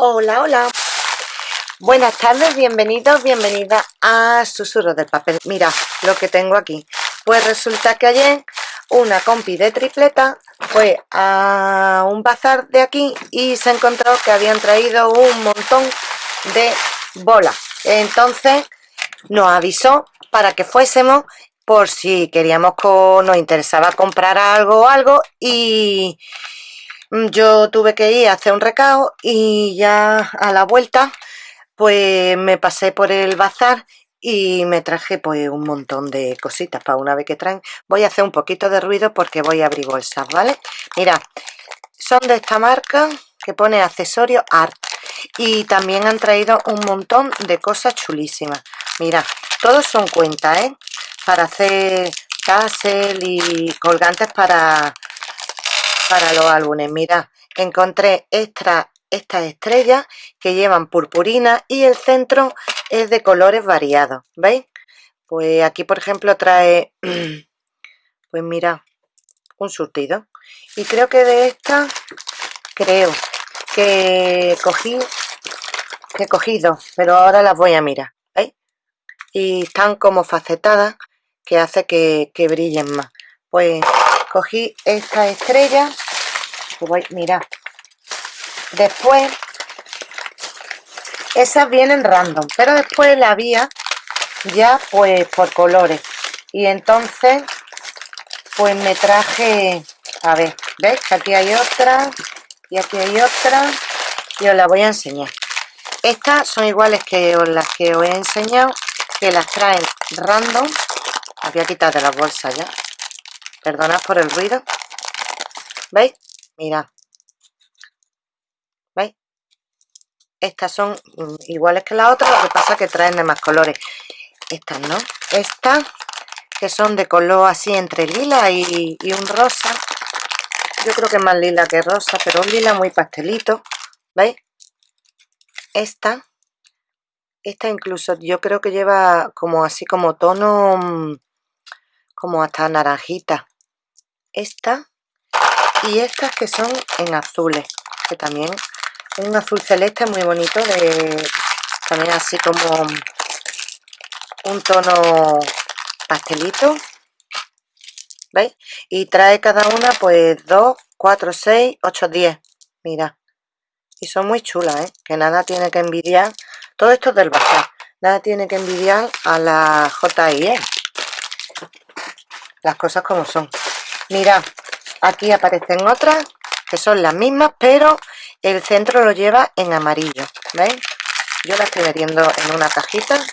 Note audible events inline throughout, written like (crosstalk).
Hola, hola. Buenas tardes, bienvenidos, bienvenidas a Susurros del Papel. Mira lo que tengo aquí. Pues resulta que ayer una compi de tripleta fue a un bazar de aquí y se encontró que habían traído un montón de bolas. Entonces nos avisó para que fuésemos por si queríamos, nos interesaba comprar algo o algo y yo tuve que ir a hacer un recao y ya a la vuelta pues me pasé por el bazar y me traje pues un montón de cositas para una vez que traen. Voy a hacer un poquito de ruido porque voy a abrir bolsas vale mira son de esta marca que pone accesorio art y también han traído un montón de cosas chulísimas. Mira todos son cuentas ¿eh? para hacer tassel y colgantes para para los álbumes. Mira, encontré estas estrellas que llevan purpurina y el centro es de colores variados. ¿Veis? Pues aquí, por ejemplo, trae, (clears throat) pues mira, un surtido. Y creo que de esta, creo que cogí, que he cogido, pero ahora las voy a mirar. ¿Veis? Y están como facetadas que hace que, que brillen más. Pues cogí esta estrella voy, mira después esas vienen random pero después la había ya pues por colores. Y entonces pues me traje a ver, ¿ves? aquí hay otra y aquí hay otra y os la voy a enseñar. Estas son iguales que las que os he enseñado que las traen random. Había quitado de la bolsa ya perdonad por el ruido. ¿veis? mirad. ¿veis? estas son iguales que la otra lo que pasa es que traen de más colores. Estas no. Estas que son de color así entre lila y, un rosa. Yo creo que es más lila que rosa pero un lila muy pastelito. ¿veis? esta esta incluso yo creo que lleva como así como tono mm, como hasta naranjita esta y estas que son en azules que también un azul celeste muy bonito de también así como un tono pastelito ¿veis? y trae cada una pues 2, 4, 6, 8, 10 mira y son muy chulas ¿eh? que nada tiene que envidiar todo esto es del bazar nada tiene que envidiar a la JIE las cosas como son mira aquí aparecen otras que son las mismas pero el centro lo lleva en amarillo ¿veis? yo la estoy metiendo en una cajita.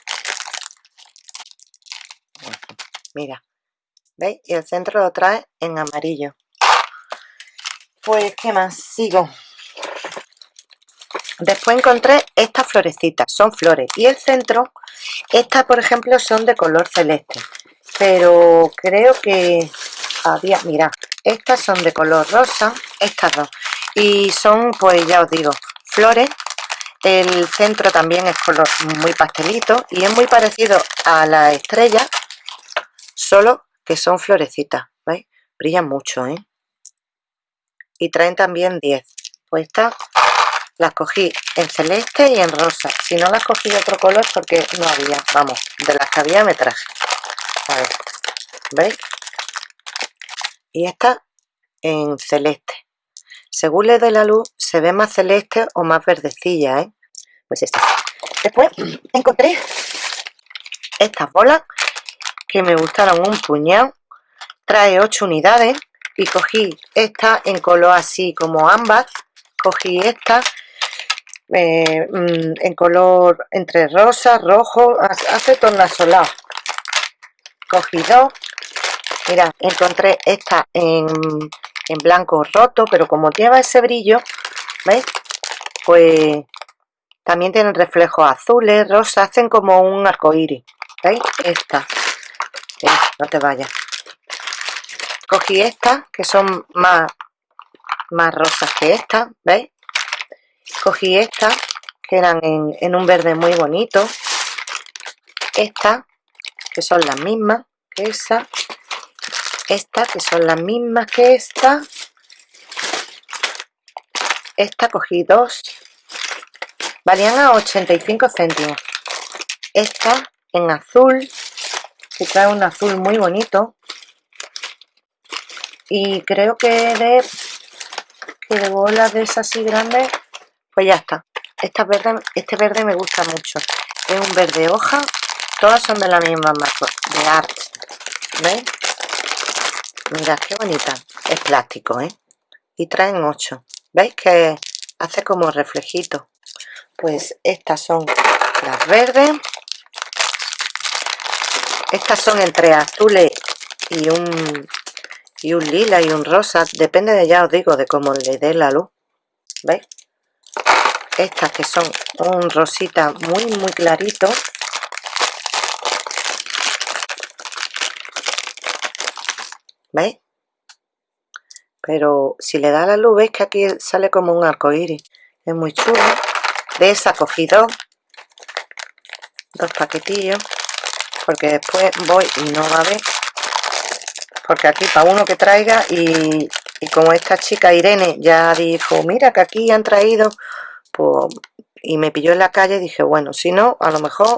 Mira ¿veis? y el centro lo trae en amarillo. Pues qué más sigo. Después encontré estas florecitas son flores. Y el centro estas por ejemplo son de color celeste. Pero creo que había mira estas son de color rosa estas dos. Y son pues ya os digo flores. El centro también es color muy pastelito y es muy parecido a la estrella solo que son florecitas ¿veis? brillan mucho ¿eh? y traen también 10 pues estas las cogí en celeste y en rosa. Si no las cogí de otro color porque no había vamos de las que había me traje. A ver veis y esta en celeste. Según le dé la luz se ve más celeste o más verdecilla ¿eh? pues esta. Después encontré estas bolas que me gustaron un puñado. Trae 8 unidades y cogí esta en color así como ámbar. Cogí esta eh, mm, en color entre rosa, rojo, hace tornasolado cogí dos mira, encontré esta en, en blanco roto, pero como lleva ese brillo, ¿veis? Pues también tienen reflejos azules, rosas, hacen como un arco iris. ¿Veis? Esta. no te vayas. Cogí esta, que son más, más rosas que esta, ¿veis? Cogí esta, que eran en, en un verde muy bonito. Esta, que son las mismas que esa esta que son las mismas que esta. Esta cogí dos. Valían a 85 céntimos. Esta en azul. Que trae un azul muy bonito. Y creo que de que de bolas de esas así grandes pues ya está. Esta verde, este verde me gusta mucho. Es un verde hoja. Todas son de la misma marca de art ¿veis? Mirad qué bonita. Es plástico ¿eh? y traen 8 veis que hace como reflejito pues estas son las verdes. Estas son entre azules y un y un lila y un rosa. Depende de ya os digo de cómo le dé la luz. Veis estas que son un rosita muy muy clarito ¿veis? pero si le da la luz veis que aquí sale como un arco iris. Es muy chulo. De esa cogí dos dos paquetillos porque después voy y no va a ver. Porque aquí para uno que traiga y, como esta chica Irene ya dijo mira que aquí han traído pues, y me pilló en la calle dije bueno si no a lo mejor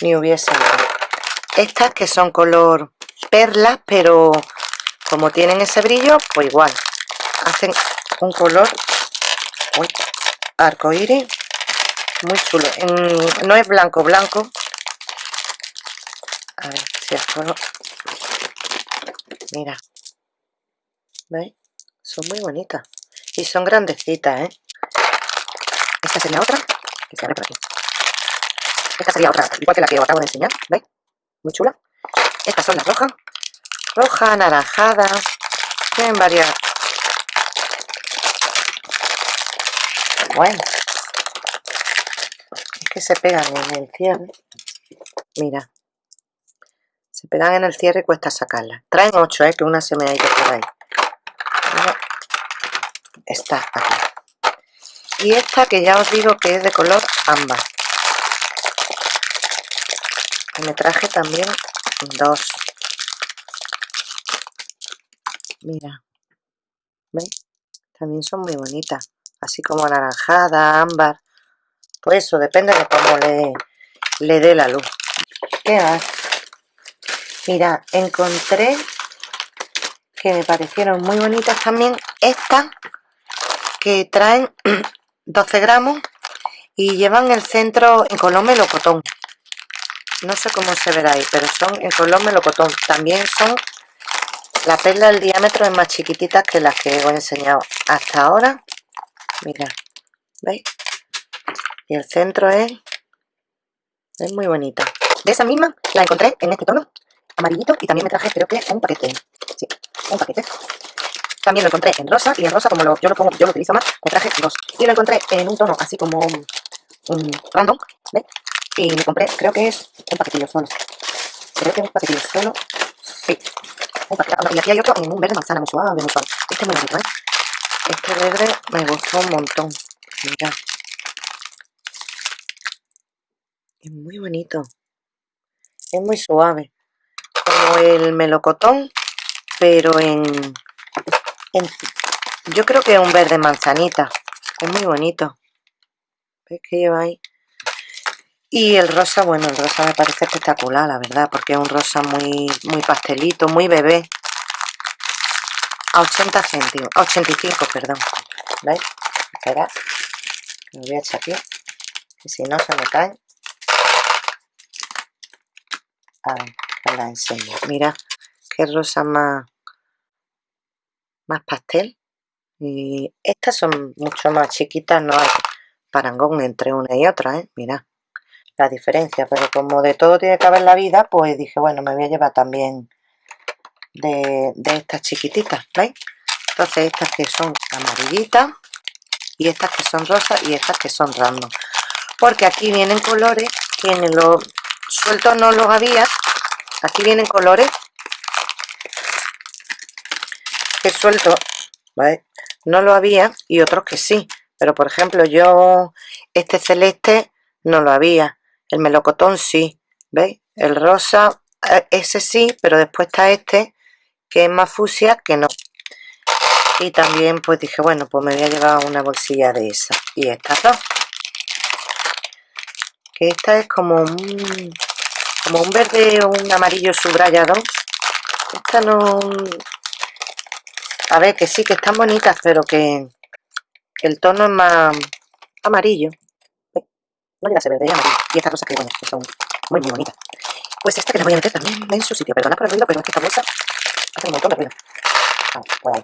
ni hubiese estas que son color perlas pero como tienen ese brillo pues igual. Hacen un color arco iris muy chulo. No es blanco blanco. A ver si el puedo mira. ¿veis? son muy bonitas. Y son grandecitas ¿eh? esta sería otra que se por aquí. Esta sería otra igual que la que os acabo de enseñar ¿veis? muy chula. Estas son las rojas roja, anaranjada. Tienen varias. Bueno. Es que se pegan en el cierre mira. Se pegan en el cierre y cuesta sacarla traen 8, ¿eh? que una se me ha ido por ahí. Está aquí y esta que ya os digo que es de color ámbar. Me traje también dos mira ¿veis? también son muy bonitas así como anaranjada, ámbar pues eso, depende de cómo le, le dé la luz ¿qué más? mira, encontré que me parecieron muy bonitas también estas que traen (clears throat) 12 gramos y llevan el centro en color melocotón no sé cómo se verá ahí pero son en color melocotón también son la perla del diámetro es más chiquitita que las que os he enseñado hasta ahora. Mirad veis y el centro es es muy bonita de esa misma la encontré en este tono amarillito y también me traje creo que un paquete. Sí, un paquete. También lo encontré en rosa y en rosa como yo lo pongo yo lo utilizo más me traje dos. Y lo encontré en un tono así como un, random ¿ves? y me compré creo que es un paquetillo solo. Creo que es un paquetillo solo sí y aquí hay otro en un verde manzana muy suave muy suave. Este es muy bonito ¿eh? este verde me gustó un montón. Mira. Es muy bonito. Es muy suave. El melocotón pero en, yo creo que es un verde manzanita. Es muy bonito. ¿Ves que lleva ahí? Y el rosa, bueno, el rosa me parece espectacular, la verdad, porque es un rosa muy, muy pastelito, muy bebé. A 80 céntimos, a 85, perdón. ¿Veis? Espera, lo voy a echar aquí, que si no se me caen. A ver la enseño mira qué rosa más más pastel y estas son mucho más chiquitas no hay parangón entre una y otra ¿eh? mira la diferencia pero como de todo tiene que haber la vida pues dije bueno me voy a llevar también de, estas chiquititas ¿veis? entonces estas que son amarillitas y estas que son rosas y estas que son random porque aquí vienen colores que en los sueltos no los había aquí vienen colores que suelto ¿vale? no lo había y otros que sí pero por ejemplo yo este celeste no lo había el melocotón sí ¿veis? el rosa eh, ese sí pero después está este que es más fucsia que no. Y también pues dije bueno pues me voy a llevar una bolsilla de esa. Y estas dos que esta es como un como un verde o un amarillo subrayado. Esta no a ver que sí que están bonitas pero que, el tono es más amarillo no llega a ser verde, amarillo y estas cosas que, bueno, que son muy muy bonitas. Pues esta que la voy a meter también en su sitio perdona por el ruido pero es que esta bolsa hace un montón de ruido. Pues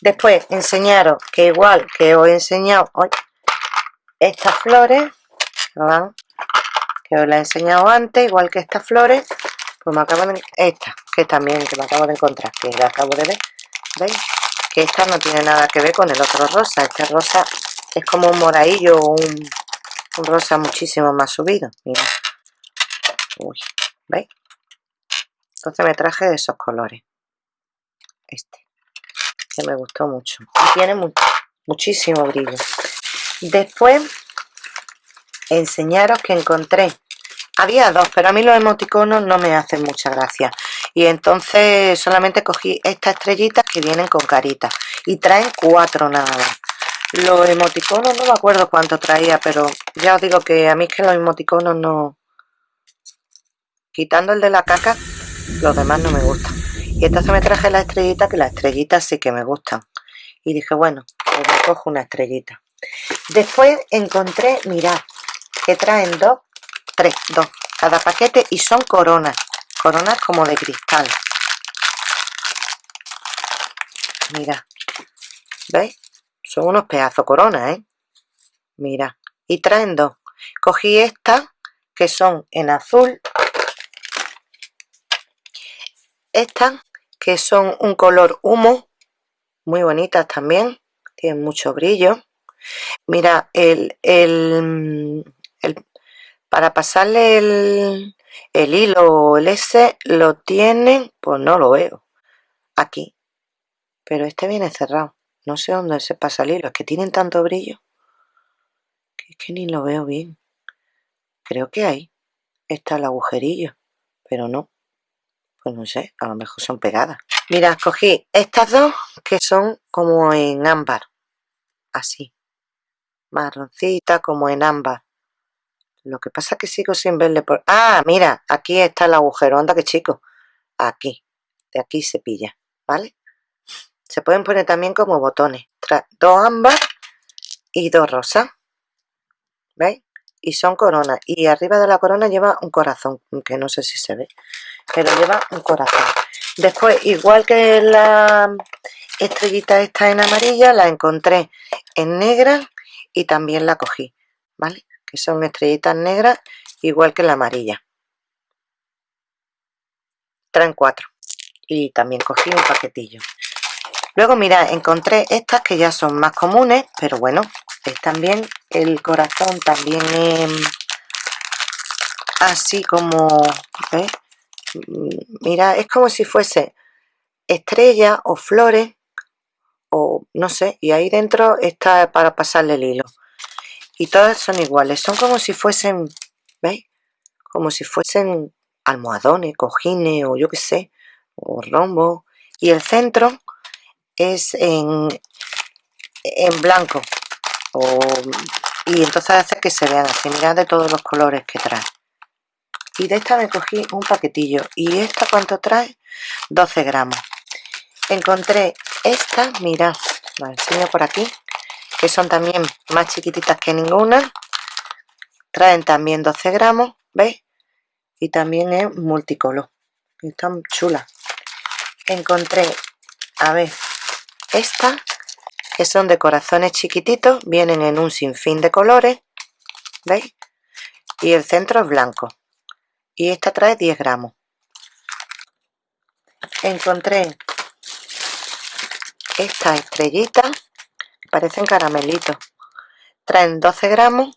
después enseñaros que igual que os he enseñado hoy estas flores que os la he enseñado antes igual que estas flores pues me acabo de esta que también que me acabo de encontrar que la acabo de ver veis que esta no tiene nada que ver con el otro rosa este rosa es como un moradillo un, un rosa muchísimo más subido. Mira. Uy, veis entonces me traje de esos colores. Este. Que me gustó mucho. Y tiene muchísimo brillo. Después enseñaros que encontré. Había dos pero a mí los emoticonos no me hacen mucha gracia. Y entonces solamente cogí estas estrellitas que vienen con caritas. Y traen cuatro nada más. Los emoticonos no me acuerdo cuánto traía pero ya os digo que a mí es que los emoticonos no quitando el de la caca los demás no me gustan. Y entonces me traje la estrellita que las estrellitas sí que me gustan. Y dije bueno pues me cojo una estrellita. Después encontré mirad que traen dos tres dos. Cada paquete y son coronas. Coronas como de cristal. Mira veis son unos pedazos coronas ¿eh? mira y traen dos cogí estas que son en azul. Estas que son un color humo muy bonitas también tienen mucho brillo. Mira el, el, para pasarle el, el hilo o el S lo tienen pues no lo veo aquí. Pero este viene cerrado. No sé dónde se pasa el hilo es que tienen tanto brillo es que ni lo veo bien creo que ahí está el agujerillo pero no pues no sé, a lo mejor son pegadas. Mira, cogí estas dos que son como en ámbar, así, marroncita como en ámbar. Lo que pasa es que sigo sin verle por... ¡Ah! Mira, aquí está el agujero, anda que chico. Aquí, de aquí se pilla, ¿vale? Se pueden poner también como botones. dos ámbar y dos rosas. ¿Veis? Y son coronas. Y arriba de la corona lleva un corazón, que no sé si se ve pero lleva un corazón. Después igual que la estrellita esta en amarilla la encontré en negra y también la cogí vale que son estrellitas negras igual que la amarilla. Traen cuatro. Y también cogí un paquetillo. Luego mira encontré estas que ya son más comunes pero bueno es también el corazón también es así como ¿ves? mira, es como si fuese estrella o flores o no sé, y ahí dentro está para pasarle el hilo y todas son iguales, son como si fuesen ¿veis? como si fuesen almohadones, cojines o yo qué sé o rombo y el centro es en, en blanco y entonces hace que se vean así, mirad de todos los colores que trae. Y de esta me cogí un paquetillo. Y esta cuánto trae 12 gramos. Encontré esta mirad la enseño por aquí que son también más chiquititas que ninguna. Traen también 12 gramos veis y también es multicolor. Están chulas. Encontré a ver estas que son de corazones chiquititos vienen en un sinfín de colores veis y el centro es blanco. Y esta trae 10 gramos. Encontré estas estrellitas parecen caramelitos. Traen 12 gramos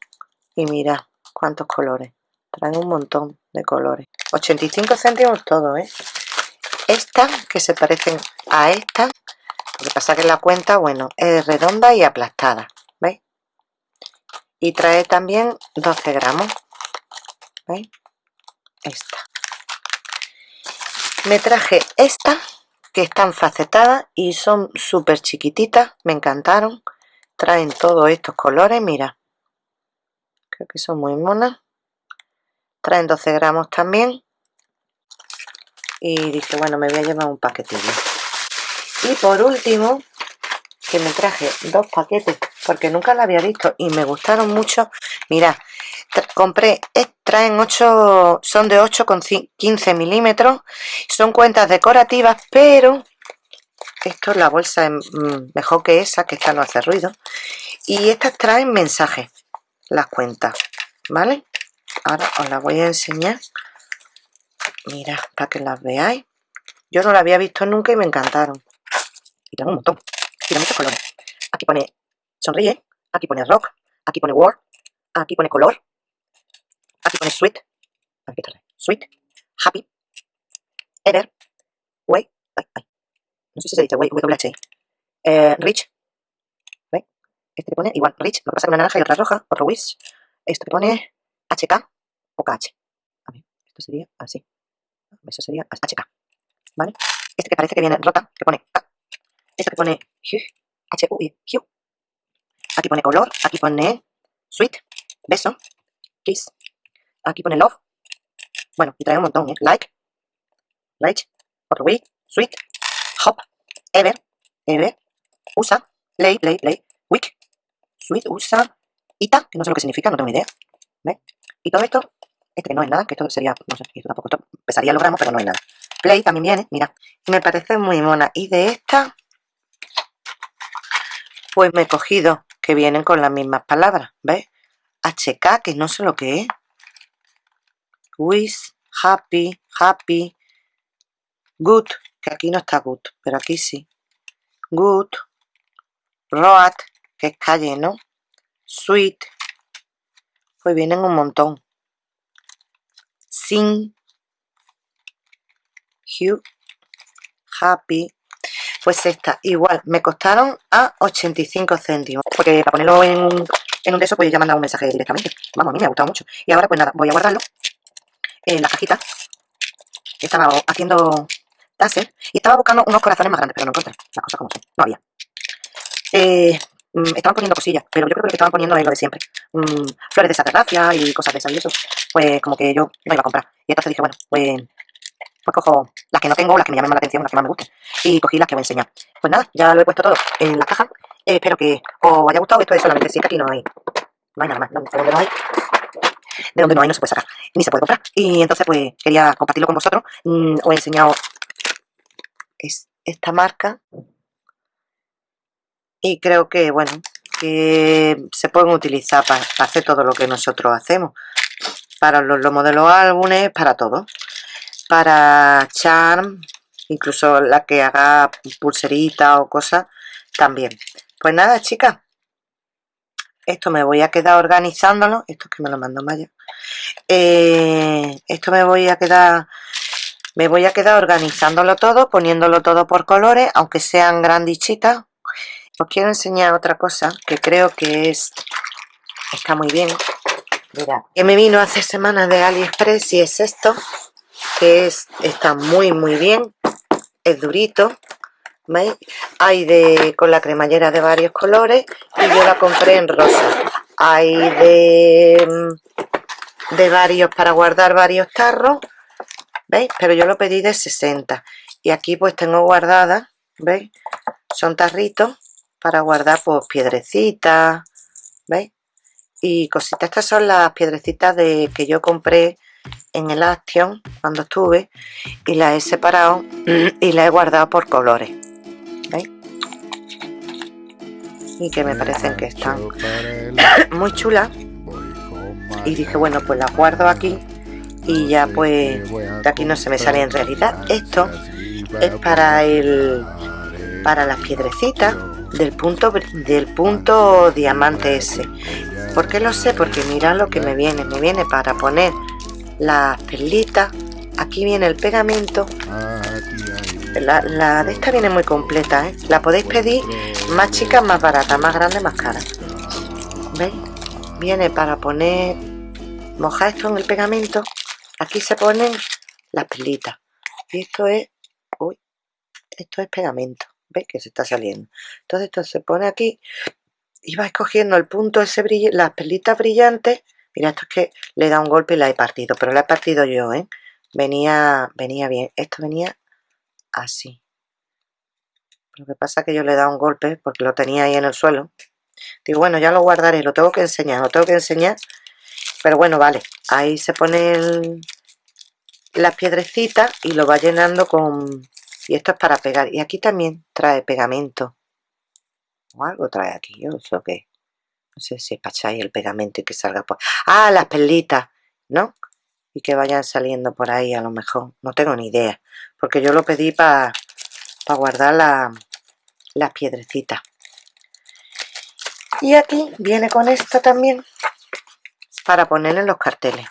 y mira cuántos colores. Traen un montón de colores. 85 céntimos todo ¿eh? estas que se parecen a esta lo que pasa que la cuenta bueno es redonda y aplastada ¿veis? y trae también 12 gramos ¿veis? esta. Me traje esta que están facetadas y son súper chiquititas me encantaron. Traen todos estos colores mira. Creo que son muy monas. Traen 12 gramos también. Y dije bueno me voy a llevar un paquetillo y por último que me traje dos paquetes porque nunca lo había visto y me gustaron mucho. Mira compré traen 8 son de 8 con 15 milímetros son cuentas decorativas pero esto la bolsa es mm, mejor que esa que esta no hace ruido y estas traen mensajes las cuentas vale ahora os las voy a enseñar. Mira para que las veáis. Yo no la había visto nunca y me encantaron y tengo un montón tiene muchos colores aquí pone sonríe aquí pone rock aquí pone word aquí pone color aquí pone sweet aquí está sweet happy ever way no sé si se dice way WH eh, rich ¿Veis? este que pone igual rich lo que pasa que una naranja y otra roja otro wish esto que pone HK o KH a ver, esto sería así eso sería HK ¿vale? este que parece que viene rota que pone K este que pone H U I Hue aquí pone color aquí pone sweet beso kiss. Aquí pone love. Bueno y trae un montón ¿eh? like like otro way sweet hop ever ever usa play play play week sweet usa ita que no sé lo que significa no tengo ni idea ¿Ves? y todo esto este que no es nada que esto sería no sé esto tampoco esto pesaría los gramos pero no es nada. Play también viene mira. Me parece muy mona. Y de esta pues me he cogido que vienen con las mismas palabras ¿ves? HK que no sé lo que es. Wish happy happy. Good que aquí no está good pero aquí sí. Good. Road que es calle no sweet. Pues vienen un montón. Sin hue happy pues esta igual me costaron a 85 céntimos porque para ponerlo en un, en un de esos pues ya mandado un mensaje directamente. Vamos a mí me ha gustado mucho. Y ahora pues nada voy a guardarlo en la cajita. Estaba haciendo taser y estaba buscando unos corazones más grandes pero no encontré las cosas como son no había. Eh, mm, estaban poniendo cosillas pero yo creo que lo que estaban poniendo es lo de siempre. Mm, flores de saterracia y cosas de esas y eso. Pues como que yo no iba a comprar. Y entonces dije bueno pues pues cojo las que no tengo, las que me llamen más la atención, las que más me gusten. Y cogí las que voy a enseñar. Pues nada, ya lo he puesto todo en la caja. Espero que os haya gustado. Esto es solamente si es que aquí no hay, no hay nada más. De donde no hay, de donde no hay no se puede sacar, ni se puede comprar. Y entonces pues quería compartirlo con vosotros. Mm, os he enseñado esta marca. Y creo que, bueno, que se pueden utilizar para, hacer todo lo que nosotros hacemos. Para los lomos de álbumes, para todo para charm, incluso la que haga pulserita o cosas, también. Pues nada, chicas, esto me voy a quedar organizándolo, esto es que me lo mando Maya, eh, esto me voy a quedar, me voy a quedar organizándolo todo, poniéndolo todo por colores, aunque sean grandichitas. Os quiero enseñar otra cosa que creo que es, está muy bien. Mira, que me vino hace semanas de AliExpress y es esto que es, está muy muy bien es durito ¿veis? hay de con la cremallera de varios colores y yo la compré en rosa hay de de varios para guardar varios tarros ¿veis? pero yo lo pedí de 60 y aquí pues tengo guardada ¿veis? son tarritos para guardar pues piedrecitas ¿veis? y cositas estas son las piedrecitas de que yo compré en el Action cuando estuve y la he separado (clears throat) y la he guardado por colores ¿veis? y que me parecen que están (clears throat) muy chulas. y dije bueno pues las guardo aquí y ya pues de aquí no se me sale en realidad. esto es para el para las piedrecitas del punto del punto diamante ese. ¿por qué lo sé? porque mira lo que me viene. Me viene para poner las perlitas aquí viene el pegamento la, de esta viene muy completa ¿eh? la podéis pedir más chica más barata más grande más cara ¿veis? viene para poner mojar esto en el pegamento aquí se ponen las perlitas y esto es esto es pegamento ¿veis? que se está saliendo entonces esto se pone aquí y vais cogiendo el punto ese las perlitas brillantes mira esto es que le he dado un golpe y la he partido pero la he partido yo ¿eh? venía venía bien. Esto venía así. Lo que pasa es que yo le he dado un golpe porque lo tenía ahí en el suelo. Digo bueno ya lo guardaré lo tengo que enseñar lo tengo que enseñar pero bueno vale. Ahí se pone las piedrecitas y lo va llenando con y esto es para pegar. Y aquí también trae pegamento. O algo trae aquí yo sé qué no sé si espacháis el pegamento y que salga por ah las perlitas no y que vayan saliendo por ahí a lo mejor. No tengo ni idea porque yo lo pedí para guardar las piedrecitas. Y aquí viene con esto también para poner en los carteles.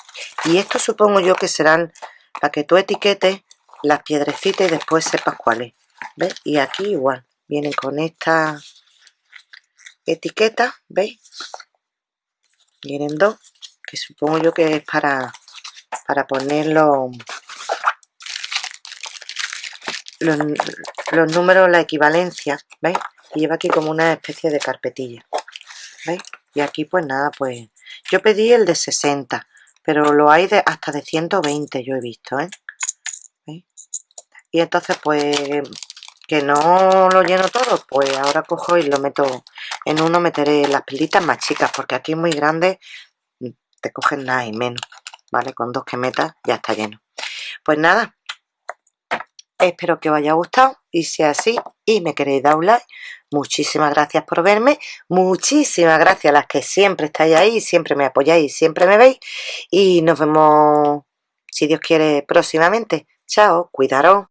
Y esto supongo yo que serán para que tú etiquetes las piedrecitas y después sepas cuáles ¿ves? y aquí igual vienen con esta etiqueta ¿veis? vienen dos que supongo yo que es para para ponerlo los, los números, la equivalencia, ¿veis? Y lleva aquí como una especie de carpetilla, ¿veis? Y aquí pues nada, pues yo pedí el de 60, pero lo hay de hasta de 120 yo he visto, ¿eh? Y entonces pues que no lo lleno todo, pues ahora cojo y lo meto en uno, meteré las pilitas más chicas, porque aquí muy grande, te cogen nada y menos, ¿vale? Con dos que metas ya está lleno. Pues nada, Espero que os haya gustado y si es así y me queréis dar un like, muchísimas gracias por verme, muchísimas gracias a las que siempre estáis ahí, siempre me apoyáis siempre me veis y nos vemos, si Dios quiere, próximamente. Chao, cuidaros.